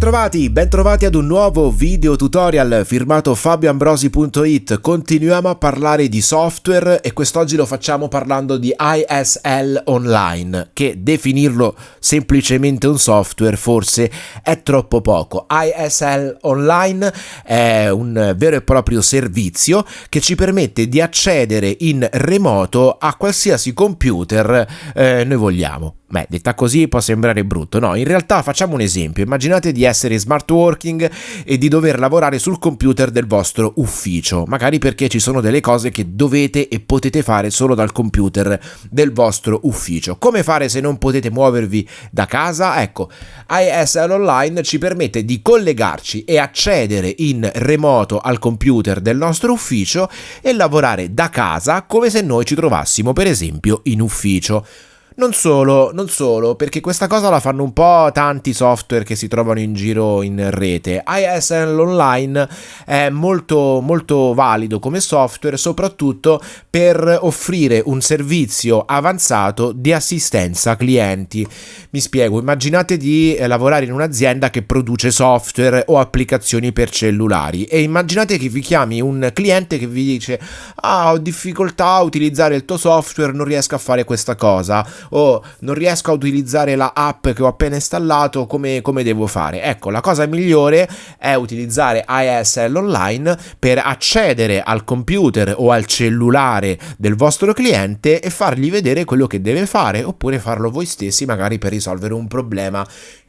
Bentrovati, bentrovati ad un nuovo video tutorial firmato fabioambrosi.it. Continuiamo a parlare di software e quest'oggi lo facciamo parlando di ISL Online, che definirlo semplicemente un software forse è troppo poco. ISL Online è un vero e proprio servizio che ci permette di accedere in remoto a qualsiasi computer eh, noi vogliamo. Beh, detta così può sembrare brutto, no? In realtà facciamo un esempio. Immaginate di essere smart working e di dover lavorare sul computer del vostro ufficio, magari perché ci sono delle cose che dovete e potete fare solo dal computer del vostro ufficio. Come fare se non potete muovervi da casa? Ecco, ISL Online ci permette di collegarci e accedere in remoto al computer del nostro ufficio e lavorare da casa come se noi ci trovassimo per esempio in ufficio. Non solo, non solo, perché questa cosa la fanno un po' tanti software che si trovano in giro in rete. ISL Online è molto, molto valido come software, soprattutto per offrire un servizio avanzato di assistenza clienti. Mi spiego, immaginate di eh, lavorare in un'azienda che produce software o applicazioni per cellulari e immaginate che vi chiami un cliente che vi dice ah ho difficoltà a utilizzare il tuo software, non riesco a fare questa cosa o non riesco a utilizzare la app che ho appena installato, come, come devo fare? Ecco, la cosa migliore è utilizzare ISL Online per accedere al computer o al cellulare del vostro cliente e fargli vedere quello che deve fare oppure farlo voi stessi magari per risolvere un problema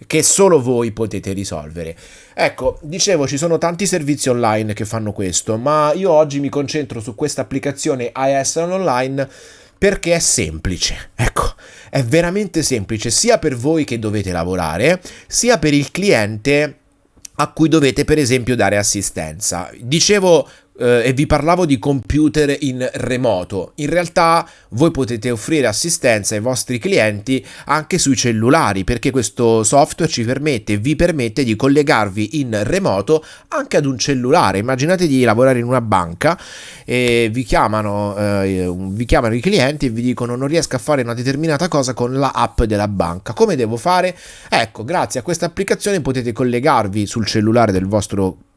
che solo voi potete risolvere. Ecco, dicevo, ci sono tanti servizi online che fanno questo, ma io oggi mi concentro su questa applicazione ISL Online perché è semplice. Ecco, è veramente semplice sia per voi che dovete lavorare, sia per il cliente a cui dovete per esempio dare assistenza. Dicevo eh, e vi parlavo di computer in remoto. In realtà voi potete offrire assistenza ai vostri clienti anche sui cellulari perché questo software ci permette, vi permette di collegarvi in remoto anche ad un cellulare. Immaginate di lavorare in una banca e vi chiamano, eh, vi chiamano i clienti e vi dicono non riesco a fare una determinata cosa con la app della banca. Come devo fare? Ecco, grazie a questa applicazione potete collegarvi sul cellulare del vostro cliente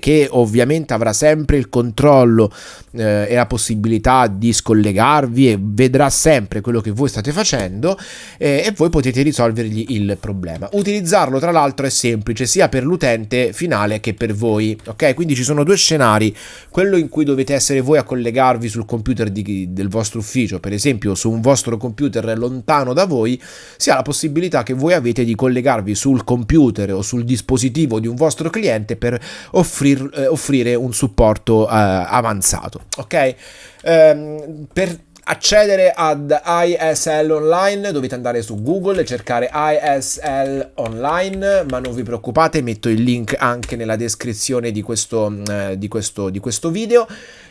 che ovviamente avrà sempre il controllo eh, e la possibilità di scollegarvi e vedrà sempre quello che voi state facendo eh, e voi potete risolvergli il problema. Utilizzarlo tra l'altro è semplice sia per l'utente finale che per voi, ok? Quindi ci sono due scenari, quello in cui dovete essere voi a collegarvi sul computer di, del vostro ufficio, per esempio su un vostro computer lontano da voi, sia la possibilità che voi avete di collegarvi sul computer o sul dispositivo di un vostro cliente per offrir, eh, offrire un supporto eh, avanzato. Ok? Ehm, per accedere ad ISL Online dovete andare su Google e cercare ISL Online, ma non vi preoccupate, metto il link anche nella descrizione di questo, eh, di questo, di questo video.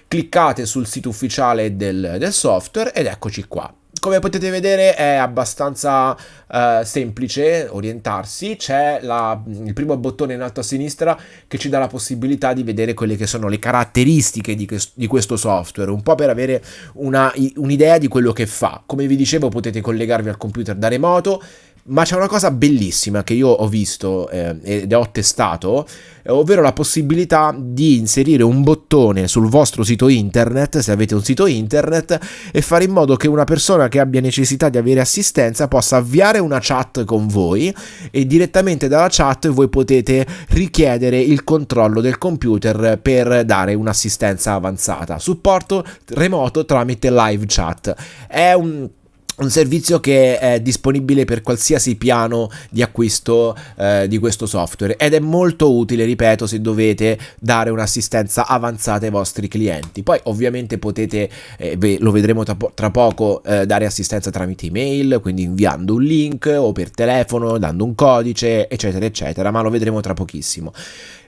Cliccate sul sito ufficiale del, del software ed eccoci qua come potete vedere è abbastanza uh, semplice orientarsi, c'è il primo bottone in alto a sinistra che ci dà la possibilità di vedere quelle che sono le caratteristiche di, di questo software, un po' per avere un'idea di quello che fa. Come vi dicevo potete collegarvi al computer da remoto, ma c'è una cosa bellissima che io ho visto eh, ed ho testato, ovvero la possibilità di inserire un bottone sul vostro sito internet, se avete un sito internet, e fare in modo che una persona che abbia necessità di avere assistenza possa avviare una chat con voi e direttamente dalla chat voi potete richiedere il controllo del computer per dare un'assistenza avanzata. Supporto remoto tramite live chat. È un un servizio che è disponibile per qualsiasi piano di acquisto eh, di questo software ed è molto utile, ripeto, se dovete dare un'assistenza avanzata ai vostri clienti. Poi ovviamente potete, eh, lo vedremo tra, po tra poco, eh, dare assistenza tramite email, quindi inviando un link o per telefono, dando un codice, eccetera, eccetera, ma lo vedremo tra pochissimo.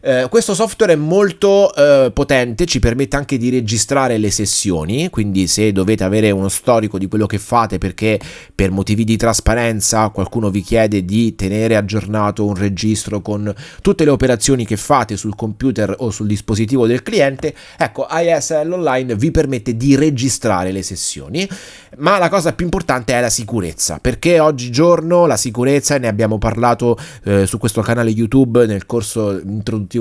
Eh, questo software è molto eh, potente, ci permette anche di registrare le sessioni, quindi se dovete avere uno storico di quello che fate perché per motivi di trasparenza qualcuno vi chiede di tenere aggiornato un registro con tutte le operazioni che fate sul computer o sul dispositivo del cliente, ecco ISL Online vi permette di registrare le sessioni, ma la cosa più importante è la sicurezza, perché oggigiorno la sicurezza, ne abbiamo parlato eh, su questo canale YouTube nel corso introduttivo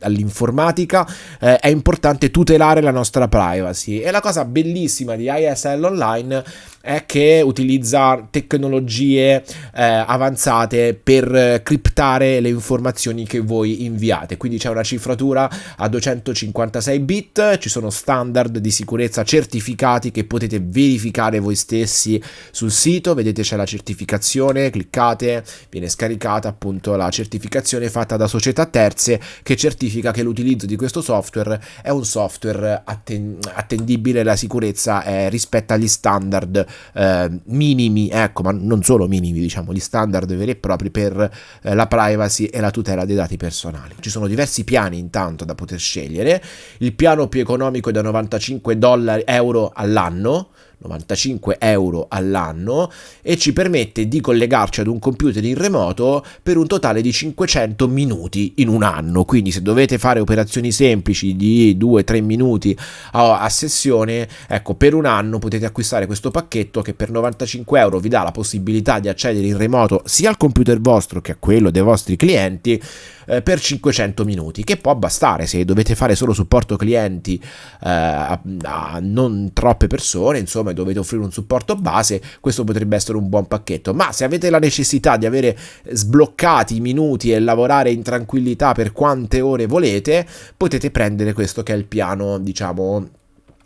all'informatica, eh, è importante tutelare la nostra privacy. E la cosa bellissima di ISL Online è che utilizza tecnologie eh, avanzate per criptare le informazioni che voi inviate. Quindi c'è una cifratura a 256 bit, ci sono standard di sicurezza certificati che potete verificare voi stessi sul sito. Vedete c'è la certificazione, cliccate, viene scaricata appunto la certificazione fatta da società terze che certifica che l'utilizzo di questo software è un software atten- attendibile, la sicurezza è rispetto agli standard eh, minimi, ecco, ma non solo minimi, diciamo, gli standard veri e propri per eh, la privacy e la tutela dei dati personali. Ci sono diversi piani intanto da poter scegliere. Il piano più economico è da 95 dollari, euro all'anno 95 euro all'anno e ci permette di collegarci ad un computer in remoto per un totale di 500 minuti in un anno. Quindi se dovete fare operazioni semplici di 2-3 minuti a, a, sessione, ecco, per un anno potete acquistare questo pacchetto che per 95 euro vi dà la possibilità di accedere in remoto sia al computer vostro che a quello dei vostri clienti eh, per 500 minuti, che può bastare se dovete fare solo supporto clienti eh, a, a non troppe persone, insomma, dovete offrire un supporto base, questo potrebbe essere un buon pacchetto. Ma se avete la necessità di avere sbloccati i minuti e lavorare in tranquillità per quante ore volete, potete prendere questo che è il piano, diciamo,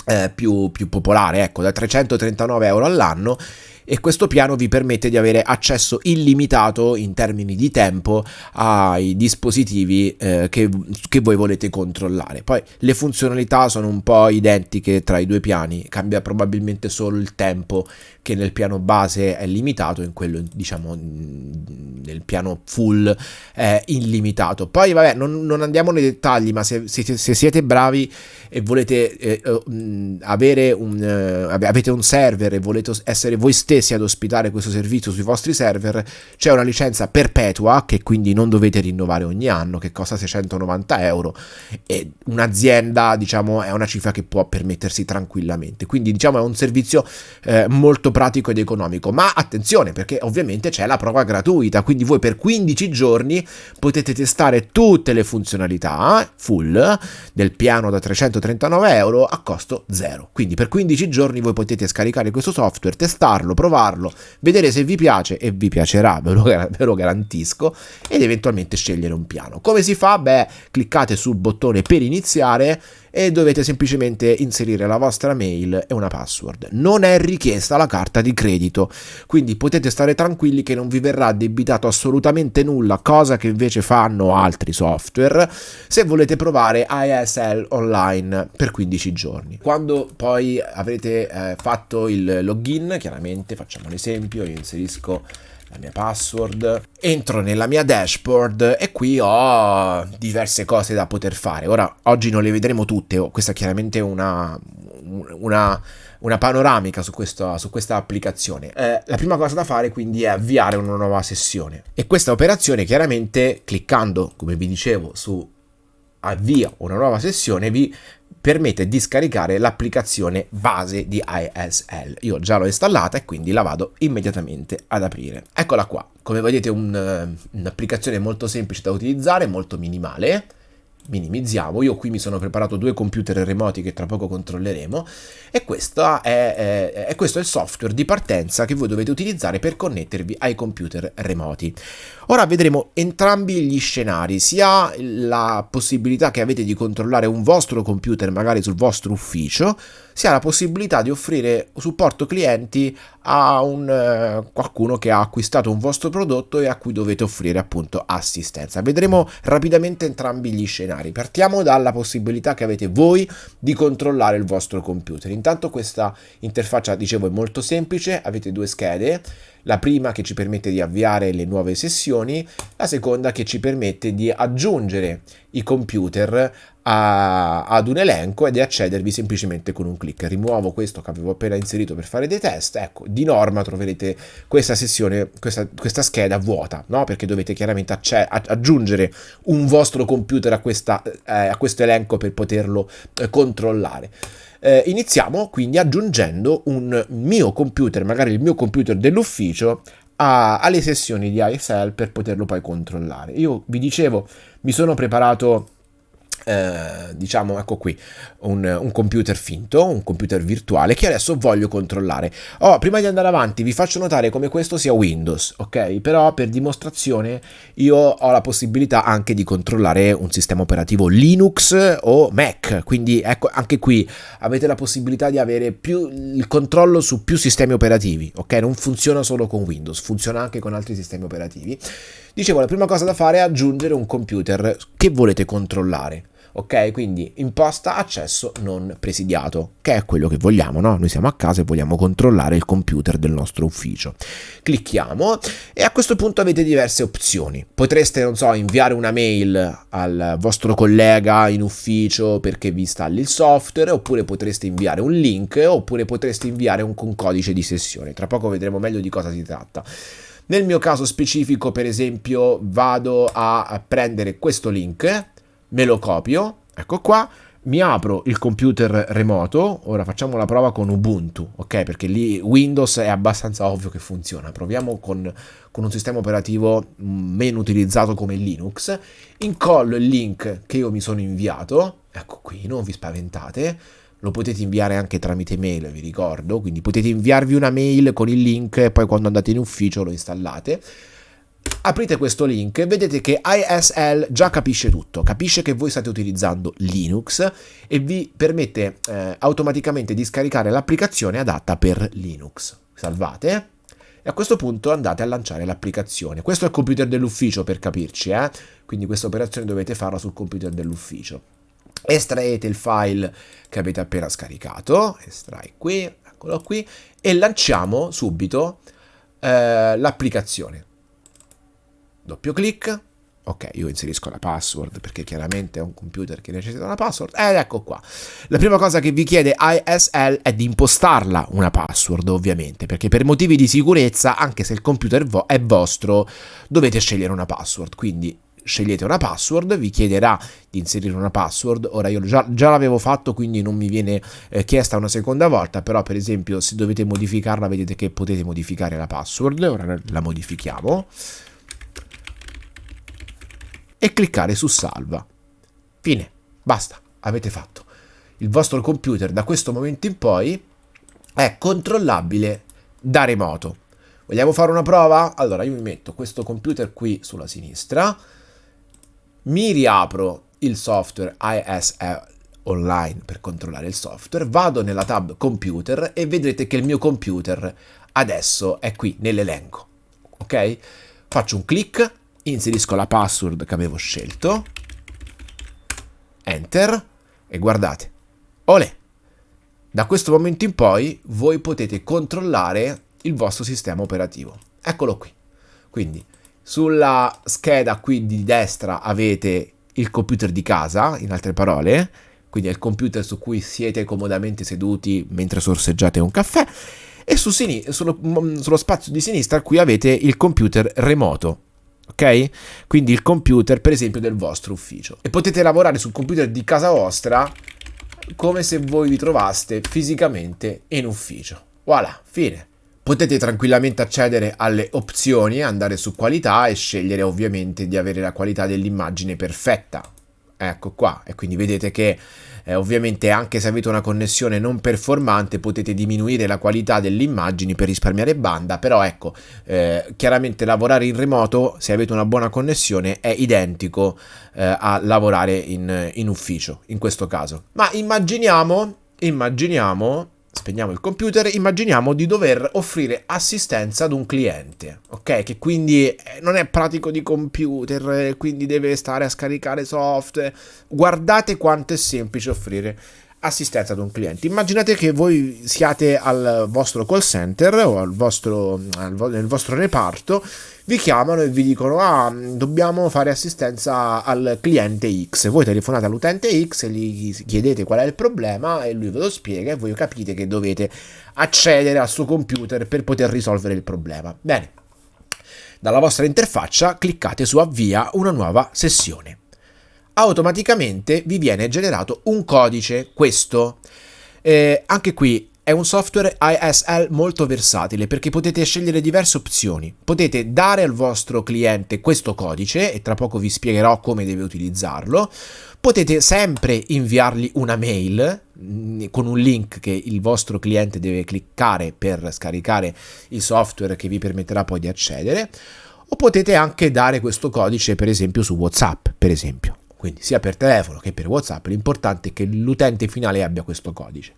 eh, più, più popolare, ecco, da 339 euro all'anno e questo piano vi permette di avere accesso illimitato in termini di tempo ai dispositivi eh, che, che, voi volete controllare. Poi le funzionalità sono un po' identiche tra i due piani, cambia probabilmente solo il tempo che nel piano base è limitato, in quello diciamo nel piano full è illimitato. Poi vabbè, non, non andiamo nei dettagli, ma se, se, se siete bravi e volete eh, eh, avere un, eh, avete un server e volete essere voi stessi ad ospitare questo servizio sui vostri server, c'è una licenza perpetua che quindi non dovete rinnovare ogni anno, che costa 690 euro e un'azienda diciamo è una cifra che può permettersi tranquillamente. Quindi diciamo è un servizio eh, molto pratico ed economico. Ma attenzione perché ovviamente c'è la prova gratuita, quindi voi per 15 giorni potete testare tutte le funzionalità full del piano da 339 euro a costo zero. Quindi per 15 giorni voi potete scaricare questo software, testarlo, provarlo, vedere se vi piace e vi piacerà, ve lo, ve lo garantisco, ed eventualmente scegliere un piano. Come si fa? Beh, cliccate sul bottone per iniziare e dovete semplicemente inserire la vostra mail e una password. Non è richiesta la carta di credito, quindi potete stare tranquilli che non vi verrà debitato assolutamente nulla, cosa che invece fanno altri software, se volete provare ISL online per 15 giorni. Quando poi avrete eh, fatto il login, chiaramente facciamo un esempio, io inserisco la mia password, entro nella mia dashboard e qui ho diverse cose da poter fare. Ora, oggi non le vedremo tutte, questa è chiaramente una, una, una panoramica su questa, su questa applicazione. Eh, la prima cosa da fare quindi è avviare una nuova sessione e questa operazione chiaramente cliccando, come vi dicevo, su avvia una nuova sessione vi permette di scaricare l'applicazione base di ISL. Io già l'ho installata e quindi la vado immediatamente ad aprire. Eccola qua, come vedete eh, un'applicazione molto semplice da utilizzare, molto minimale minimizziamo. Io qui mi sono preparato due computer remoti che tra poco controlleremo e questo è, è, è, questo è il software di partenza che voi dovete utilizzare per connettervi ai computer remoti. Ora vedremo entrambi gli scenari, sia la possibilità che avete di controllare un vostro computer magari sul vostro ufficio, sia la possibilità di offrire supporto clienti a un, eh, qualcuno che ha acquistato un vostro prodotto e a cui dovete offrire appunto assistenza. Vedremo rapidamente entrambi gli scenari. Partiamo dalla possibilità che avete voi di controllare il vostro computer. Intanto questa interfaccia, dicevo, è molto semplice, avete due schede La prima che ci permette di avviare le nuove sessioni, la seconda che ci permette di aggiungere i computer a, ad un elenco e di accedervi semplicemente con un clic. Rimuovo questo che avevo appena inserito per fare dei test. Ecco, di norma troverete questa sessione, questa, questa scheda vuota, no? Perché dovete chiaramente aggiungere un vostro computer a, questa, eh, a questo elenco per poterlo eh, controllare. Eh, iniziamo quindi aggiungendo un mio computer, magari il mio computer dell'ufficio, a, alle sessioni di ISL per poterlo poi controllare. Io vi dicevo, mi sono preparato eh, diciamo ecco qui un, un, computer finto un computer virtuale che adesso voglio controllare. Oh, prima di andare avanti vi faccio notare come questo sia Windows ok? Però per dimostrazione io ho la possibilità anche di controllare un sistema operativo Linux o Mac. Quindi ecco anche qui avete la possibilità di avere più il controllo su più sistemi operativi ok? Non funziona solo con Windows funziona anche con altri sistemi operativi dicevo la prima cosa da fare è aggiungere un computer che volete controllare ok? Quindi imposta accesso non presidiato, che è quello che vogliamo, no? Noi siamo a casa e vogliamo controllare il computer del nostro ufficio. Clicchiamo e a questo punto avete diverse opzioni. Potreste, non so, inviare una mail al vostro collega in ufficio perché vi installi il software, oppure potreste inviare un link, oppure potreste inviare un, codice di sessione. Tra poco vedremo meglio di cosa si tratta. Nel mio caso specifico, per esempio, vado a prendere questo link me lo copio, ecco qua, mi apro il computer remoto, ora facciamo la prova con Ubuntu, ok? Perché lì Windows è abbastanza ovvio che funziona. Proviamo con, con un sistema operativo meno utilizzato come Linux, incollo il link che io mi sono inviato, ecco qui, non vi spaventate, lo potete inviare anche tramite mail, vi ricordo, quindi potete inviarvi una mail con il link e poi quando andate in ufficio lo installate aprite questo link e vedete che ISL già capisce tutto, capisce che voi state utilizzando Linux e vi permette eh, automaticamente di scaricare l'applicazione adatta per Linux. Salvate e a questo punto andate a lanciare l'applicazione. Questo è il computer dell'ufficio per capirci, eh? quindi questa operazione dovete farla sul computer dell'ufficio. Estraete il file che avete appena scaricato, estrai qui, eccolo qui, e lanciamo subito eh, l'applicazione doppio clic, ok, io inserisco la password perché chiaramente è un computer che necessita una password, ed ecco qua. La prima cosa che vi chiede ISL è di impostarla una password, ovviamente, perché per motivi di sicurezza, anche se il computer vo è vostro, dovete scegliere una password, quindi scegliete una password, vi chiederà di inserire una password, ora io già, già l'avevo fatto quindi non mi viene eh, chiesta una seconda volta, però per esempio se dovete modificarla vedete che potete modificare la password, ora la modifichiamo, e cliccare su salva. Fine, basta, avete fatto. Il vostro computer da questo momento in poi è controllabile da remoto. Vogliamo fare una prova? Allora io mi metto questo computer qui sulla sinistra, mi riapro il software ISL online per controllare il software, vado nella tab computer e vedrete che il mio computer adesso è qui nell'elenco. Ok? Faccio un clic inserisco la password che avevo scelto, enter e guardate, olè, da questo momento in poi voi potete controllare il vostro sistema operativo. Eccolo qui. Quindi sulla scheda qui di destra avete il computer di casa, in altre parole, quindi è il computer su cui siete comodamente seduti mentre sorseggiate un caffè, e su sullo, sullo spazio di sinistra qui avete il computer remoto, ok? Quindi il computer, per esempio, del vostro ufficio. E potete lavorare sul computer di casa vostra come se voi vi trovaste fisicamente in ufficio. Voilà, fine. Potete tranquillamente accedere alle opzioni, andare su qualità e scegliere ovviamente di avere la qualità dell'immagine perfetta. Ecco qua, e quindi vedete che eh, ovviamente anche se avete una connessione non performante potete diminuire la qualità delle immagini per risparmiare banda, però ecco, eh, chiaramente lavorare in remoto, se avete una buona connessione, è identico eh, a lavorare in, in ufficio, in questo caso. Ma immaginiamo, immaginiamo spegniamo il computer, immaginiamo di dover offrire assistenza ad un cliente, ok? Che quindi eh, non è pratico di computer, quindi deve stare a scaricare software. Guardate quanto è semplice offrire assistenza ad un cliente. Immaginate che voi siate al vostro call center o al vostro, al, nel vostro reparto, vi chiamano e vi dicono ah, dobbiamo fare assistenza al cliente X. Voi telefonate all'utente X e gli chiedete qual è il problema e lui ve lo spiega e voi capite che dovete accedere al suo computer per poter risolvere il problema. Bene, dalla vostra interfaccia cliccate su avvia una nuova sessione automaticamente vi viene generato un codice, questo. Eh, anche qui è un software ISL molto versatile perché potete scegliere diverse opzioni. Potete dare al vostro cliente questo codice e tra poco vi spiegherò come deve utilizzarlo. Potete sempre inviargli una mail mm, con un link che il vostro cliente deve cliccare per scaricare il software che vi permetterà poi di accedere. O potete anche dare questo codice per esempio su WhatsApp, per esempio quindi sia per telefono che per WhatsApp, l'importante è che l'utente finale abbia questo codice.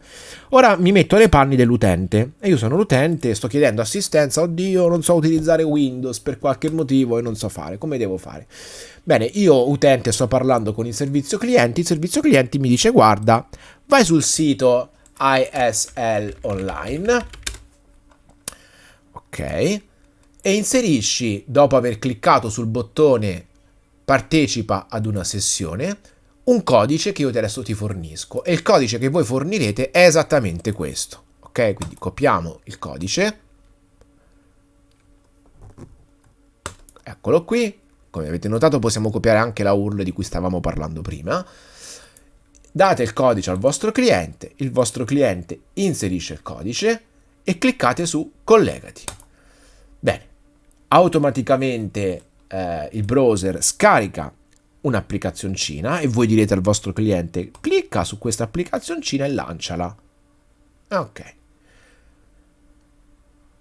Ora mi metto nei panni dell'utente. E io sono l'utente, sto chiedendo assistenza, oddio non so utilizzare Windows per qualche motivo e non so fare, come devo fare? Bene, io utente sto parlando con il servizio clienti, il servizio clienti mi dice guarda, vai sul sito ISL online, ok, e inserisci, dopo aver cliccato sul bottone partecipa ad una sessione, un codice che io adesso ti fornisco e il codice che voi fornirete è esattamente questo. Ok, quindi copiamo il codice. Eccolo qui. Come avete notato possiamo copiare anche la URL di cui stavamo parlando prima. Date il codice al vostro cliente, il vostro cliente inserisce il codice e cliccate su collegati. Bene, automaticamente eh, il browser scarica un'applicazioncina e voi direte al vostro cliente clicca su questa applicazioncina e lanciala. Ok.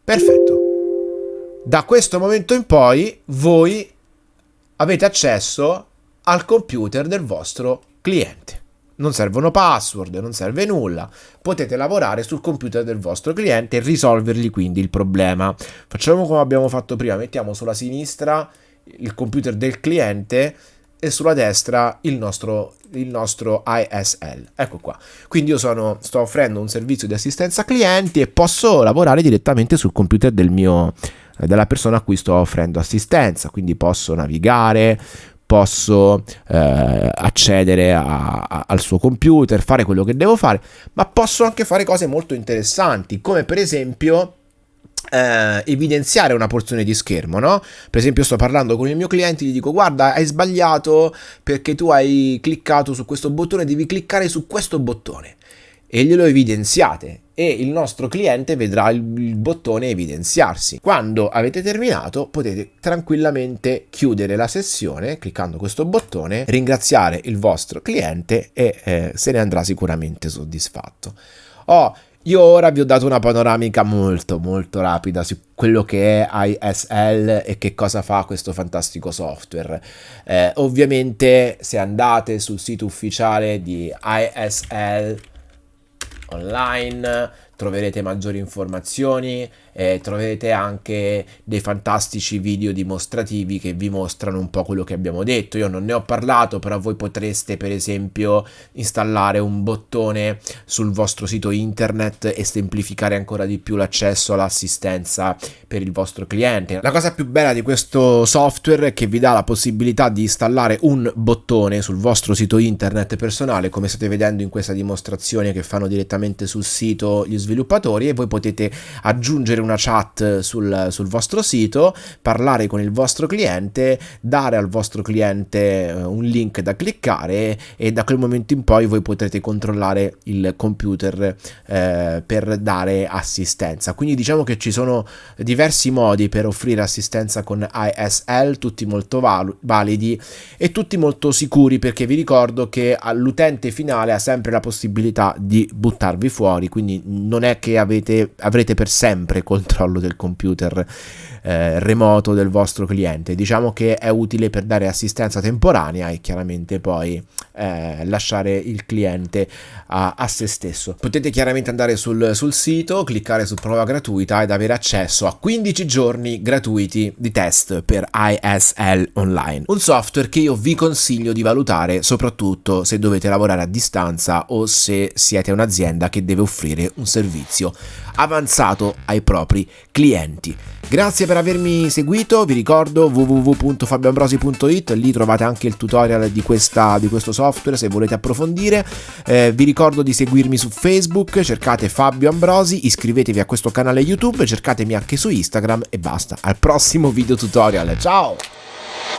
Perfetto. Da questo momento in poi voi avete accesso al computer del vostro cliente. Non servono password, non serve nulla. Potete lavorare sul computer del vostro cliente e risolvergli quindi il problema. Facciamo come abbiamo fatto prima, mettiamo sulla sinistra il computer del cliente e sulla destra il nostro, il nostro ISL. Ecco qua. Quindi io sono, sto offrendo un servizio di assistenza clienti e posso lavorare direttamente sul computer del mio, eh, della persona a cui sto offrendo assistenza. Quindi posso navigare, posso eh, accedere a, a, al suo computer, fare quello che devo fare, ma posso anche fare cose molto interessanti, come per esempio eh, evidenziare una porzione di schermo, no? Per esempio sto parlando con il mio cliente, gli dico guarda hai sbagliato perché tu hai cliccato su questo bottone, devi cliccare su questo bottone e glielo evidenziate e il nostro cliente vedrà il, il, bottone evidenziarsi. Quando avete terminato potete tranquillamente chiudere la sessione cliccando questo bottone, ringraziare il vostro cliente e eh, se ne andrà sicuramente soddisfatto. Oh, io ora vi ho dato una panoramica molto molto rapida su quello che è ISL e che cosa fa questo fantastico software. Eh, ovviamente se andate sul sito ufficiale di ISL online troverete maggiori informazioni, eh, troverete anche dei fantastici video dimostrativi che vi mostrano un po' quello che abbiamo detto. Io non ne ho parlato, però voi potreste per esempio installare un bottone sul vostro sito internet e semplificare ancora di più l'accesso all'assistenza per il vostro cliente. La cosa più bella di questo software è che vi dà la possibilità di installare un bottone sul vostro sito internet personale, come state vedendo in questa dimostrazione che fanno direttamente sul sito gli sviluppatori e voi potete aggiungere una chat sul, sul vostro sito, parlare con il vostro cliente, dare al vostro cliente eh, un link da cliccare e da quel momento in poi voi potrete controllare il computer eh, per dare assistenza. Quindi diciamo che ci sono diversi modi per offrire assistenza con ISL, tutti molto val validi e tutti molto sicuri perché vi ricordo che l'utente finale ha sempre la possibilità di buttarvi fuori, quindi non non è che avete, avrete per sempre controllo del computer eh, remoto del vostro cliente. Diciamo che è utile per dare assistenza temporanea e chiaramente poi eh, lasciare il cliente a, a, se stesso. Potete chiaramente andare sul, sul sito, cliccare su prova gratuita ed avere accesso a 15 giorni gratuiti di test per ISL Online. Un software che io vi consiglio di valutare soprattutto se dovete lavorare a distanza o se siete un'azienda che deve offrire un servizio avanzato ai propri clienti. Grazie per avermi seguito, vi ricordo www.fabioambrosi.it, lì trovate anche il tutorial di, questa, di questo software se volete approfondire. Eh, vi ricordo di seguirmi su Facebook, cercate Fabio Ambrosi, iscrivetevi a questo canale YouTube, cercatemi anche su Instagram e basta. Al prossimo video tutorial, ciao!